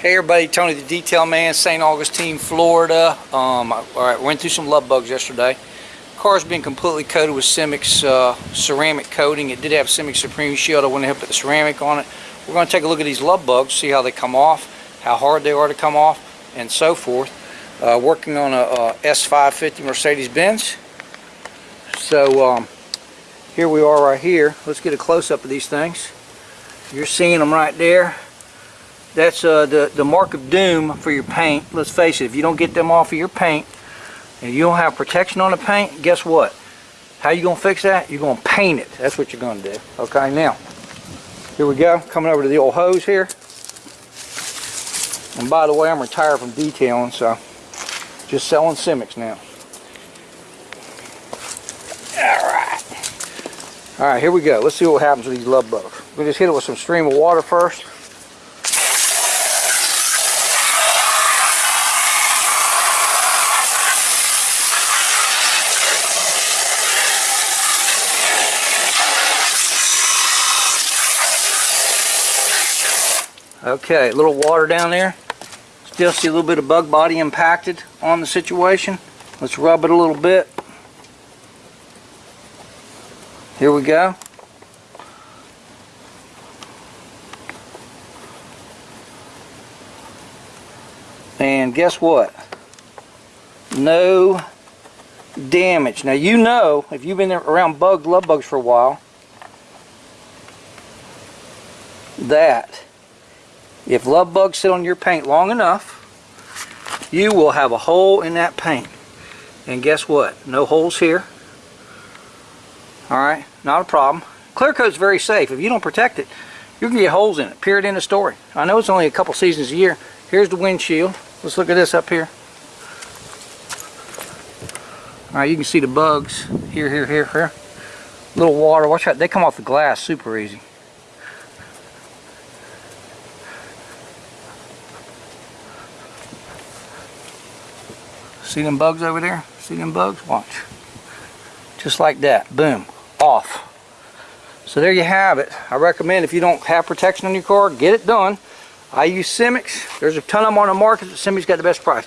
Hey everybody, Tony the Detail Man, St. Augustine, Florida. Um, all right, went through some love bugs yesterday. Car's been completely coated with Simix uh, ceramic coating. It did have Simix Supreme Shield. I went ahead and put the ceramic on it. We're going to take a look at these love bugs, see how they come off, how hard they are to come off, and so forth. Uh, working on a, a S550 Mercedes-Benz. So um, here we are right here. Let's get a close-up of these things. You're seeing them right there that's uh, the, the mark of doom for your paint. Let's face it, if you don't get them off of your paint and you don't have protection on the paint, guess what? How you going to fix that? You're going to paint it. That's what you're going to do. Okay, now, here we go. Coming over to the old hose here. And by the way, I'm retired from detailing, so just selling Simix now. Alright. Alright, here we go. Let's see what happens with these love bugs. We'll just hit it with some stream of water first. Okay, a little water down there. Still see a little bit of bug body impacted on the situation. Let's rub it a little bit. Here we go. And guess what? No damage. Now you know, if you've been around bugs, love bugs for a while, that if love bugs sit on your paint long enough, you will have a hole in that paint. And guess what? No holes here. Alright, not a problem. Clear coat's very safe. If you don't protect it, you can get holes in it. Period in the story. I know it's only a couple seasons a year. Here's the windshield. Let's look at this up here. Alright, you can see the bugs. Here, here, here, here. Little water. Watch out. They come off the glass super easy. See them bugs over there? See them bugs? Watch. Just like that. Boom. Off. So there you have it. I recommend if you don't have protection on your car, get it done. I use Simix. There's a ton of them on the market. But Simix got the best price.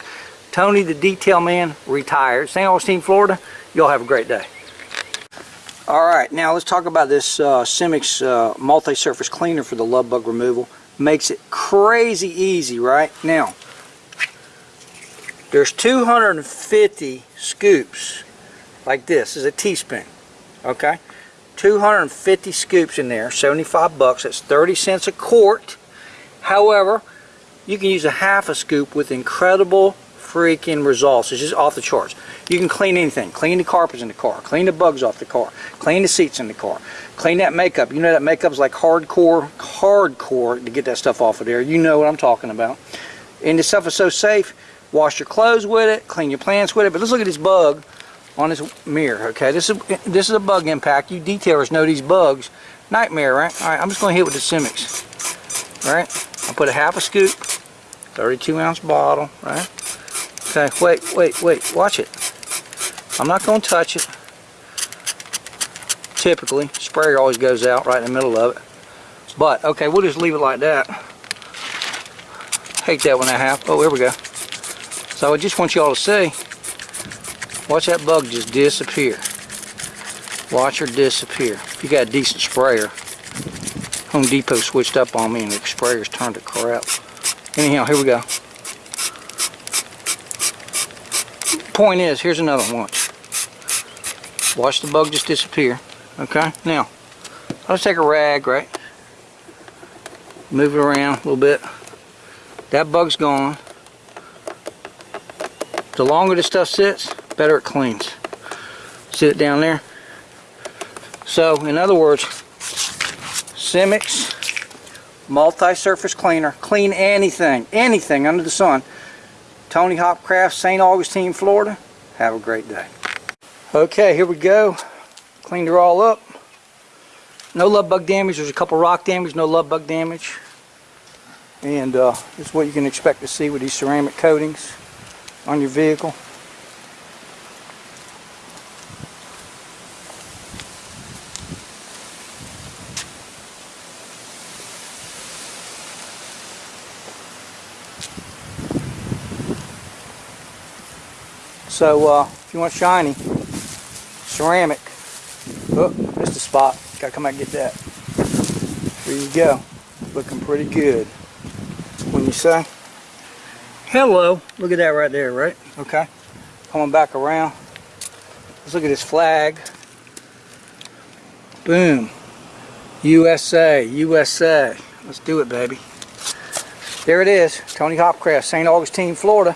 Tony the Detail Man retired. St. Augustine, Florida. Y'all have a great day. Alright, now let's talk about this uh, Simix uh, multi-surface cleaner for the love bug removal. Makes it crazy easy, right? Now, there's 250 scoops like this. is a teaspoon. Okay? 250 scoops in there, 75 bucks. That's 30 cents a quart. However, you can use a half a scoop with incredible freaking results. It's just off the charts. You can clean anything. Clean the carpets in the car. Clean the bugs off the car. Clean the seats in the car. Clean that makeup. You know that makeup's like hardcore, hardcore to get that stuff off of there. You know what I'm talking about. And this stuff is so safe wash your clothes with it, clean your plants with it. But let's look at this bug on this mirror, okay? This is this is a bug impact. You detailers know these bugs. Nightmare, right? All right, I'm just going to hit with the Simix, right? I'll put a half a scoop, 32 ounce bottle, right? Okay, wait, wait, wait, watch it. I'm not going to touch it. Typically, sprayer always goes out right in the middle of it. But, okay, we'll just leave it like that. Hate that one I have. Oh, here we go. So I just want y'all to see, watch that bug just disappear. Watch her disappear. If you got a decent sprayer, Home Depot switched up on me and the sprayer's turned to crap. Anyhow, here we go. Point is, here's another one. Watch. Watch the bug just disappear. Okay, now, let's take a rag, right? Move it around a little bit. That bug's gone. The longer this stuff sits, better it cleans. Sit it down there. So, in other words, Simix multi-surface cleaner. Clean anything, anything under the sun. Tony Hopcraft, St. Augustine, Florida. Have a great day. Okay, here we go. Cleaned her all up. No love bug damage. There's a couple rock damage, no love bug damage. And uh, what you can expect to see with these ceramic coatings on your vehicle. So uh, if you want shiny, ceramic, oh, missed a spot, gotta come out and get that. There you go, looking pretty good. When you say? Hello, look at that right there, right? Okay. Coming back around. Let's look at this flag. Boom. USA, USA. Let's do it, baby. There it is. Tony Hopcraft, St. Augustine, Florida.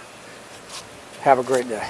Have a great day.